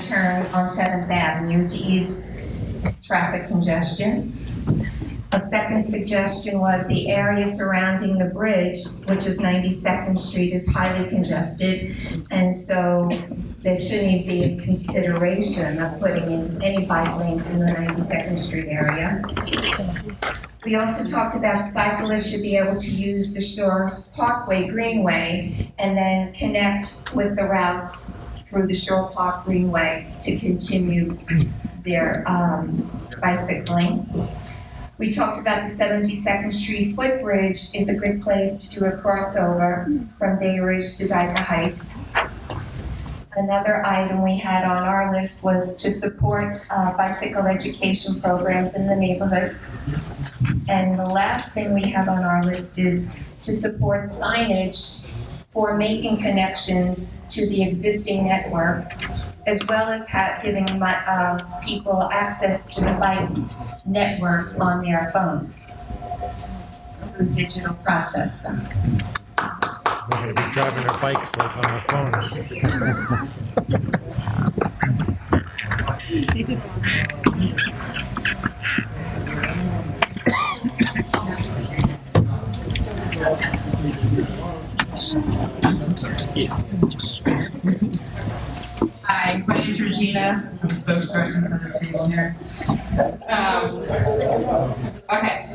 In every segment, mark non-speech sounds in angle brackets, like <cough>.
turn on Seventh Avenue to ease traffic congestion. A second suggestion was the area surrounding the bridge, which is 92nd Street, is highly congested. And so there shouldn't even be a consideration of putting in any bike lanes in the 92nd Street area. We also talked about cyclists should be able to use the Shore Parkway Greenway and then connect with the routes through the Shore Park Greenway to continue their um, bicycling. We talked about the 72nd Street footbridge is a good place to do a crossover from Bay Ridge to Dyker Heights. Another item we had on our list was to support uh, bicycle education programs in the neighborhood. And the last thing we have on our list is to support signage for making connections to the existing network, as well as ha giving my, uh, people access to the bike network on their phones through digital process. They're gonna be driving their bikes like on their phones. <laughs> Hi, my name's Regina. I'm a spokesperson for this table here. Um, okay,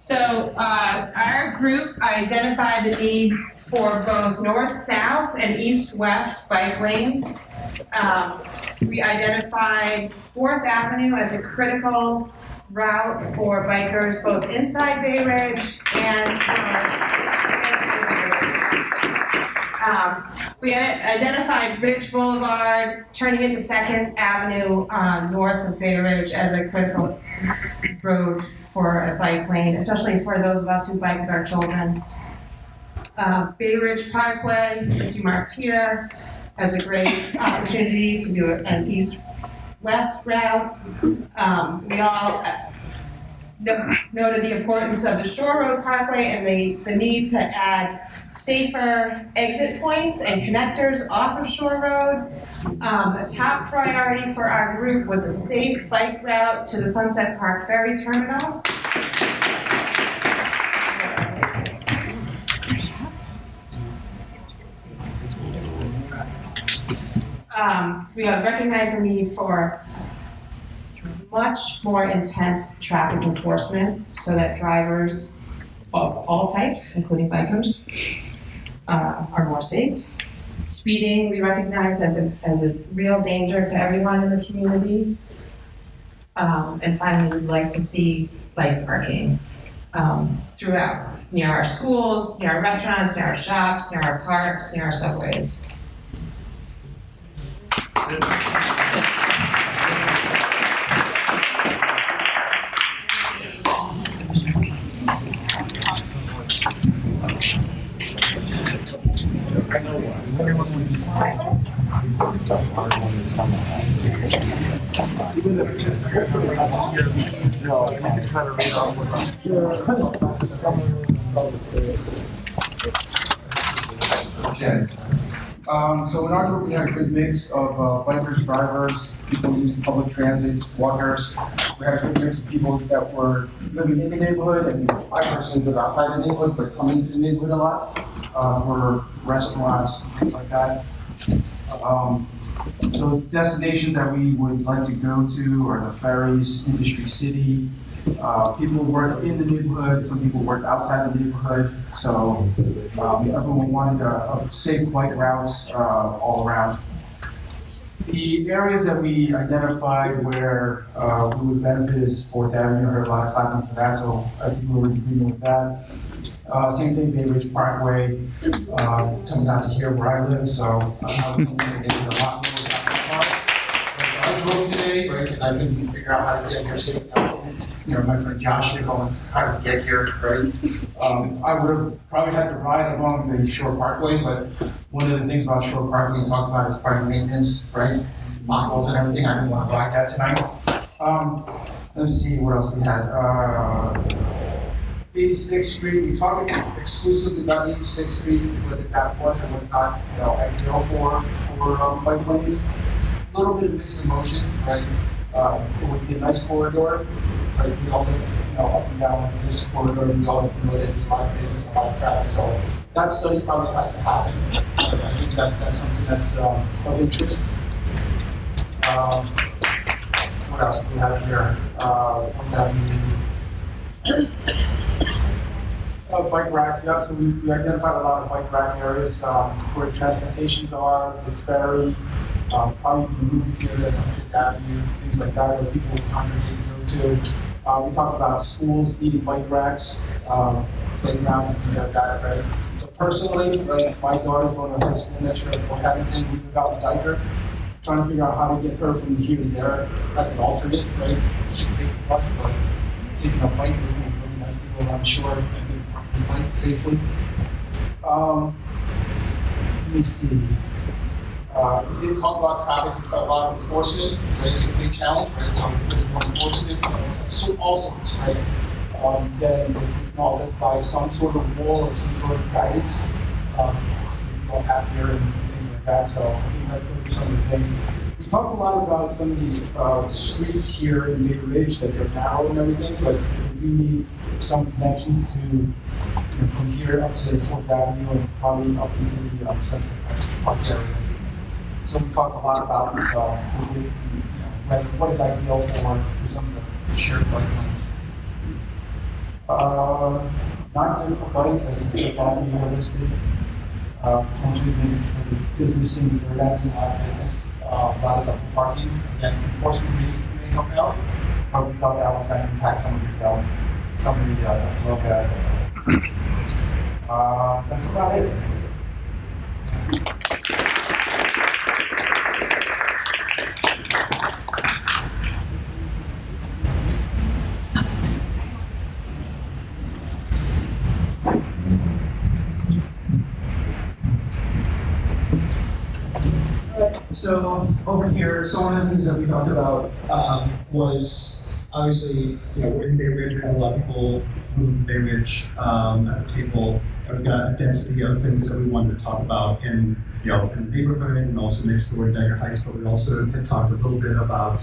so uh, our group identified the need for both north-south and east-west bike lanes. Um, we identified Fourth Avenue as a critical route for bikers both inside Bay Ridge and for um, we identified Ridge Boulevard, turning into Second Avenue, uh, north of Bay Ridge as a critical road for a bike lane, especially for those of us who bike with our children. Uh, Bay Ridge Parkway, as you marked here, has a great opportunity to do an east-west route. Um, we all uh, noted the importance of the Shore Road Parkway and the, the need to add safer exit points and connectors off of Shore Road. Um, a top priority for our group was a safe bike route to the Sunset Park Ferry Terminal. Um, we have recognized the need for much more intense traffic enforcement so that drivers of all types, including bikers, uh, are more safe. Speeding, we recognize as a, as a real danger to everyone in the community. Um, and finally, we'd like to see bike parking, um, throughout, near our schools, near our restaurants, near our shops, near our parks, near our subways. Okay. Um, so in our group, we had a good mix of uh, bikers, drivers, people using public transits, walkers. We had good mix of people that were living in the neighborhood, and I personally live outside the neighborhood, but come into the neighborhood a lot uh, for restaurants, and things like that. Um, so destinations that we would like to go to are the ferries, Industry City. Uh, people work in the neighborhood, some people work outside the neighborhood, so um, everyone wanted a, a safe bike routes uh, all around. The areas that we identified where uh, we would benefit is Fourth Avenue. I heard a lot of clapping for that, so I think we were in agreement with that. Uh, same thing, Bay Ridge Parkway, uh, coming down to here where I live, so I'm not going to a lot more about park. I drove today, right, because I couldn't figure out how to get here safely. You know, my friend Josh here going, how to get here, right? Um, I would have probably had to ride along the Shore Parkway, but one of the things about Shore Parkway we talked about is of maintenance, right? Potholes and everything, I didn't want to ride that tonight. Um, let's see, what else we had, uh, 86th Street, we talked exclusively about 86th Street, whether that was or was not, you know, ideal for, for, um, bike lanes. a little bit of mixed emotion, right? Would be a nice corridor, We all live, you know, up and down this corridor, we all know that there's a lot of business, a lot of traffic, so that study probably has to happen. I think that, that's something that's, um, of interest. Um, what else do we have here? Uh, uh, bike racks, yeah, so we, we identified a lot of bike rack areas, um, where transportations are, the ferry, um, probably the movie theaters on Fifth Avenue, things like that, where people congregate Uh, we talk about schools needing bike racks, um, playgrounds and things like that, right? So personally, right, my daughter's going to high school next year Fort Hamilton, we without a diaper, trying to figure out how to get her from here to there as an alternate, right? She can take the bus, but taking a bike would be really nice to go around the shore and and bike safely. Um, let me see. Uh, we didn't talk about traffic, a lot of enforcement, right? It's a big challenge, right? So there's more enforcement, so all sorts, right? Um, then live by some sort of wall or some sort of guidance, um, all happier and things like that. So I think that those are some of the things. We talked a lot about some of these uh, streets here in Maple Ridge that they're narrow and everything, but we do need some connections to, you know, from here up to Fourth Avenue and probably up into the um, Sunset Park area. So we talked a lot about, know, what- is ideal for, for some of the shared bike. Uh, not good for bikes, I think that would be realistic. Uh, potentially maybe for the business in the that's lot of business, uh, a lot of double parking, again, enforcement may, may help out. But we thought that was gonna impact some of the, um, some of the, uh, the flow. Uh, that's about it, So over here, so one of the things that we talked about um, was obviously, you know, we're in Bay Ridge, we had a lot of people in Bay Ridge um, at the table. We've got a density of things that we wanted to talk about in, you know, in the neighborhood and also next door to Dyker Heights, but we also had talked a little bit about,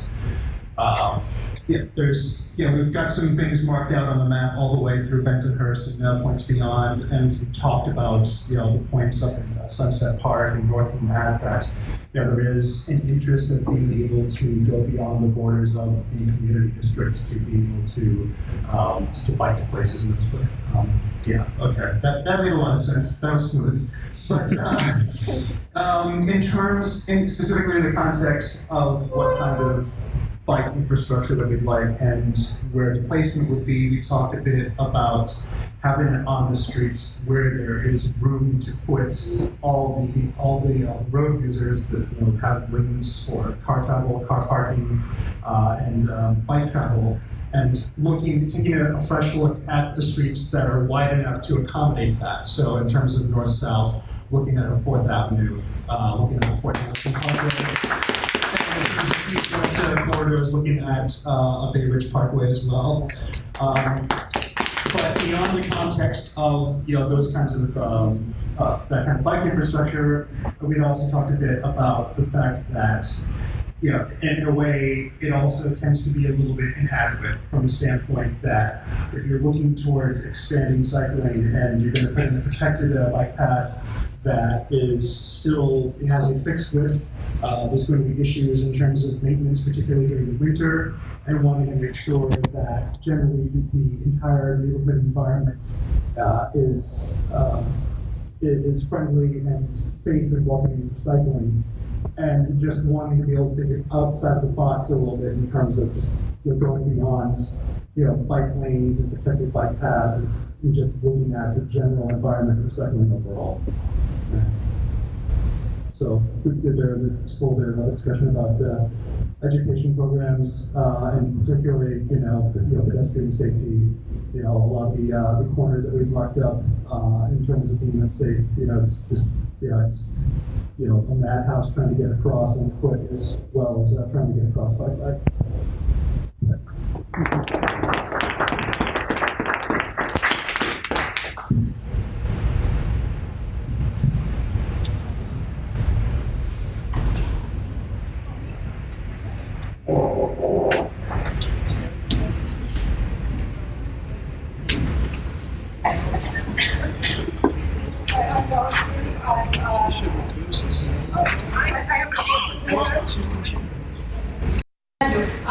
um, yeah, there's, you know, we've got some things marked out on the map all the way through Bensonhurst and uh, points beyond, and talked about, you know, the points up in uh, Sunset Park and north from that, that, there is an interest of being able to go beyond the borders of the community district to be able to, um, to, bike to places and this, um, yeah, okay, that, that made a lot of sense, that was smooth. But, uh, um, in terms, in specifically in the context of what kind of bike infrastructure that we'd like and where the placement would be. We talked a bit about having it on the streets where there is room to put all the all the uh, road users that you know, have lanes for car travel, car parking, uh, and um, bike travel. And looking, taking a, a fresh look at the streets that are wide enough to accommodate that. So in terms of north-south, looking at a Fourth Avenue, uh, looking at the Fourth Avenue Of east-west uh, corridors, looking at uh, a Bay Ridge Parkway as well. Um, but beyond the context of you know those kinds of um, uh, that kind of bike infrastructure, we'd also talked a bit about the fact that you know, in a way, it also tends to be a little bit inadequate from the standpoint that if you're looking towards expanding cycling and you're going to put in a protected uh, bike path that is still it has a fixed width, uh, there's going to be issues in terms of maintenance, particularly during the winter, and wanting to make sure that generally the entire neighborhood environment uh, is um, is friendly and safe and welcoming for cycling and just wanting to be able to think outside the box a little bit in terms of just you know, going beyond, you know, bike lanes and protected bike paths and just looking at the general environment of cycling overall. So there, there's a a discussion about uh, education programs uh, and particularly, you know, you know, pedestrian safety. You know, a lot of the uh, the corners that we've marked up uh, in terms of being unsafe. You know, it's just you know, it's you know, a madhouse trying to get across on foot as well as uh, trying to get across by bike.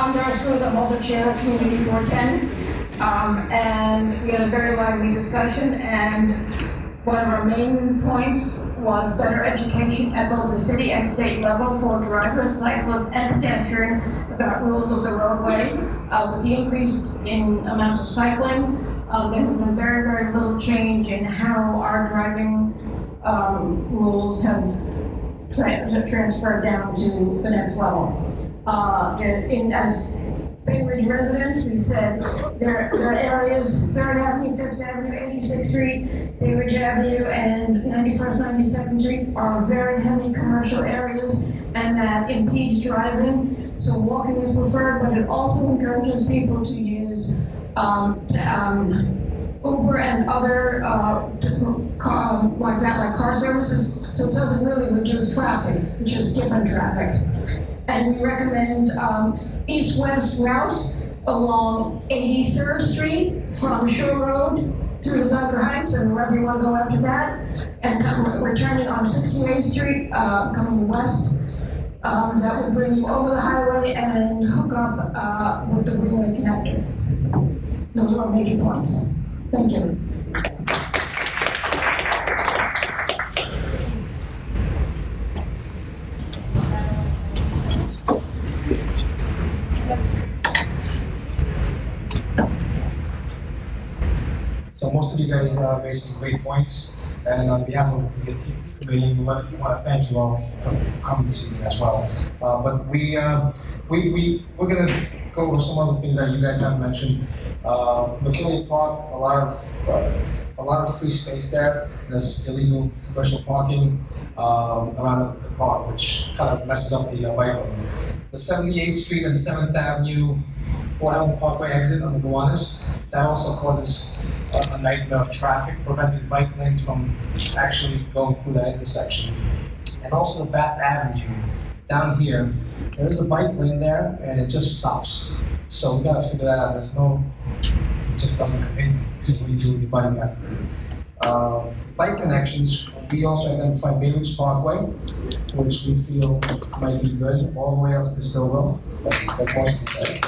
I'm Doris Cruz, I'm also Chair of Community Board 10. Um, and we had a very lively discussion, and one of our main points was better education at both the city and state level for drivers, cyclists, and pedestrians about rules of the roadway. Uh, with the increase in amount of cycling, um, there has been very, very little change in how our driving, um, rules have tra- transferred down to the next level. Uh, in, as Bay residents, we said there are areas, Third Avenue, Fifth Avenue, Eighty-Sixth Street, Bay Ridge Avenue, and Ninety-first, Ninety-second Street are very heavy commercial areas, and that impedes driving, so walking is preferred, but it also encourages people to use, um, um, Uber and other, uh, um, like that, like car services, so it doesn't really reduce traffic, it's just different traffic. And we recommend, um, east-west routes along Eighty-third Street from Shore Road through the Dyker Heights and wherever you wanna go after that. And come, returning on Sixty-eighth Street, uh, coming west. Um, that would bring you over the highway and hook up, uh, with the Greenway connector. Those are our major points. Thank you. Guys uh, made some great points, and on behalf of the team we want, to thank you all for, for coming this evening as well. Uh, but we, uh, we, we, we're gonna go over some other things that you guys have mentioned. Uh, McKinley Park, a lot of, uh, a lot of free space there. There's illegal commercial parking um, around the park, which kind of messes up the uh, bike lanes. The 78th Street and 7th Avenue Fort Hamilton Parkway exit on the Gowanus, that also causes a nightmare of traffic, preventing bike lanes from actually going through that intersection. And also Bath Avenue, down here, there is a bike lane there, and it just stops. So we gotta figure that out, there's no, it just doesn't continue, because we do the bike after. Uh, bike connections, we also identified Bay Ridge Parkway, which we feel might be good, all the way up to Stillwell, that, that most of said.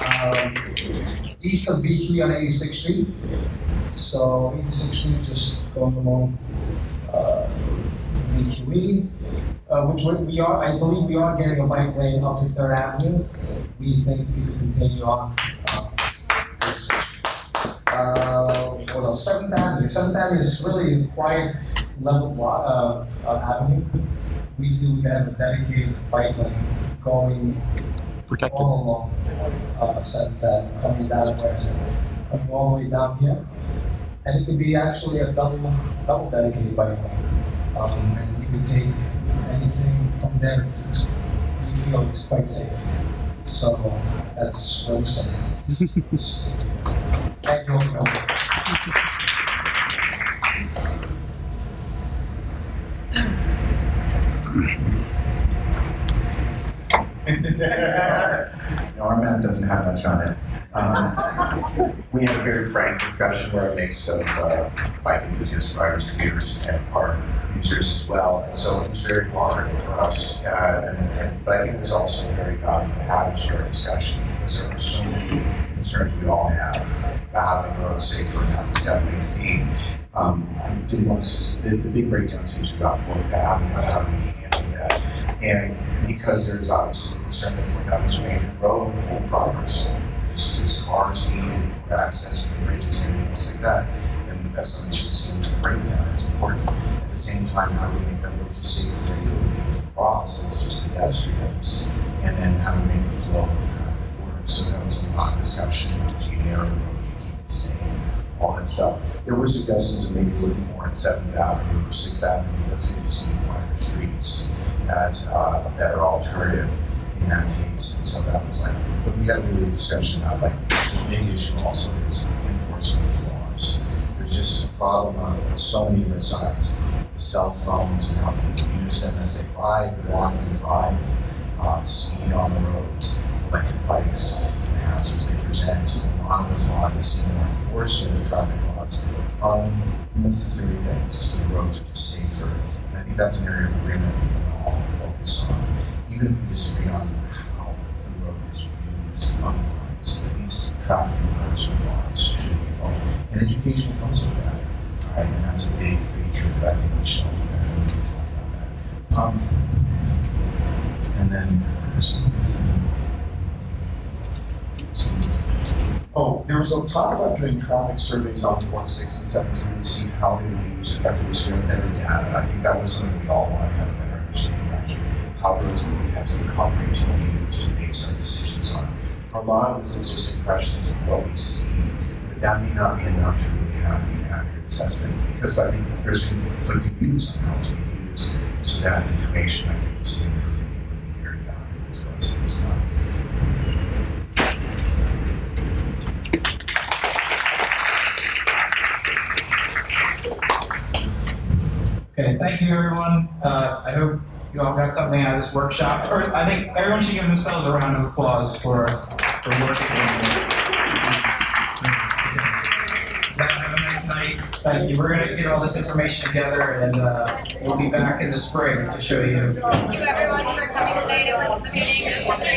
Um, east of BQ on 86th Street. So 86th Street, just going along uh, BQE, uh, which we- are, I believe we are getting a bike lane up to Third Avenue. We think we could continue on. uh. Uh, what else? Seventh Avenue. Seventh Avenue is really quiet level block, uh, uh, avenue. We feel we can have a dedicated bike lane going Protected. all along, uh, Seventh Avenue, coming down West, coming all the way down here. And it could be actually a double, double dedicated bike lane. Um, and you could take anything from there, it's, it's, you feel it's quite safe. So that's what we're saying. <laughs> Thank you all. <laughs> No, our map doesn't have much on it. Um, we had a very frank discussion where a mix of uh, bike enthusiasts, riders, commuters, and park users as well. So it was very hard for us, uh, and, and, but I think it was also very valuable to have a discussion because there were so many concerns we all have about having the road safer, and that was definitely a theme. Um, I didn't want to, the, the big breakdown seems to be about Fourth Avenue, how do we handle that? And because there's obviously concern that Fourth Avenue Major Road full drivers, just there's cars needed for access to bridges and things like that. And that's something that seems to break down, it's important. At the same time, how we make that road just safe for regular to cross, and it's just pedestrians? And then how we make the flow of traffic work? So that was a lot of discussion, do you narrow the road, do you keep it same, all that stuff. There were suggestions of maybe looking more at Seventh Avenue or Sixth Avenue because it seemed wider streets as uh, a better alternative in that case. And so that was like, but we had a really discussion about like the big issue also is enforcement of the laws. There's just a problem on so many different sides. The cell phones and how people use them as they ride, walk, and drive. uh, speed on the roads, electric bikes, and hazards they present, along those lines, seeing more enforcement of traffic laws, um, necessary things, so the roads are just safer. And I think that's an area of agreement we can all focus on, even if we disagree on how the road is used the otherwise, at least traffic enforcement laws should be followed. And education comes with that, right? And that's a big feature that I think we should look at when we talk about that. And then, uh, Oh, there was a talk about doing traffic surveys on fourth, sixth, and seventeen to see how they would used effectively sharing better data. I think that was something we all want to have of, actually, we have some concrete to use to base our decisions on. For a lot of us, it's just impressions of what we see, but that may not be enough to really have the accurate assessment, because I think there's conflicting views on how it's being used. So that information, I think, is be very valuable to us this time. Okay, thank you, everyone. Uh, I hope you all got something out of this workshop. Or I think everyone should give themselves a round of applause for, for working on this. Have a nice night. Thank you. We're gonna get all this information together and, uh, we'll be back in the spring to show you. Thank you everyone for coming today to participating. This was great.